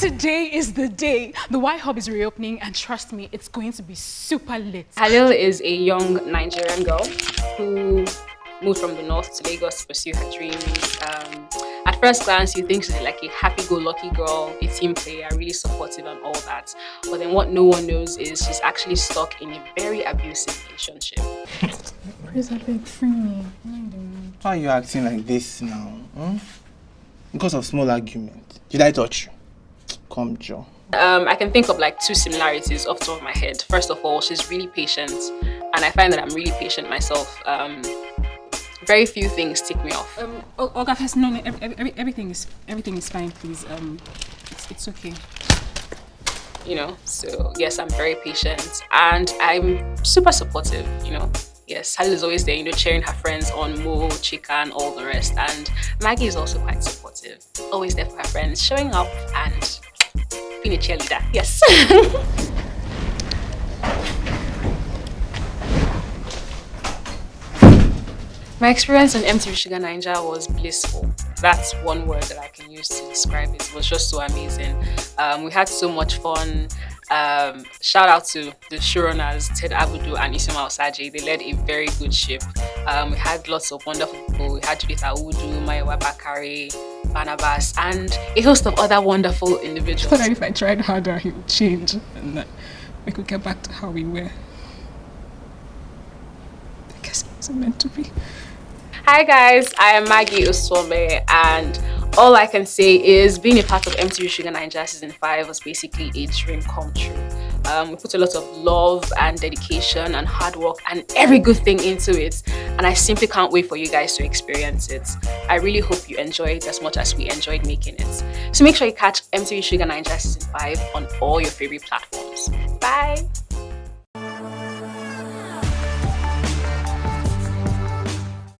today is the day. The Y Hub is reopening and trust me, it's going to be super lit. Halil is a young Nigerian girl who moved from the north to Lagos to pursue her dreams. Um, at first glance, you think she's like a happy-go-lucky girl, a team player, really supportive and all that. But then what no one knows is she's actually stuck in a very abusive relationship. Praise beg, free me. Why are you acting like this now? Hmm? Because of small argument. Did I touch you? Come, Joe. Um, I can think of like two similarities off the top of my head. First of all, she's really patient, and I find that I'm really patient myself. Um, very few things tick me off. Um, Olga, first, no, no every, every, everything is everything is fine, please. Um, it's, it's okay. You know, so yes, I'm very patient, and I'm super supportive. You know, yes, Sally is always there, you know, cheering her friends on Mo, Chika, and all the rest. And Maggie is also quite supportive, always there for her friends, showing up and being a cheerleader. Yes. My experience in MTV Shuga Naija was blissful. That's one word that I can use to describe it. It was just so amazing. Um, we had so much fun. Um, shout out to the showrunners, Ted Abudu and Isima Osaje. They led a very good ship. Um, we had lots of wonderful people. We had Judith Audu, Maya Bakari, Barnabas, and a host of other wonderful individuals. I thought if I tried harder, he would change and that we could get back to how we were. I guess it wasn't meant to be. Hi guys, I am Maggie Uswome and all I can say is being a part of MTV Shuga Naija season 5 was basically a dream come true. Um, we put a lot of love and dedication and hard work and every good thing into it and I simply can't wait for you guys to experience it. I really hope you enjoy it as much as we enjoyed making it. So make sure you catch MTV Shuga Naija season 5 on all your favorite platforms. Bye!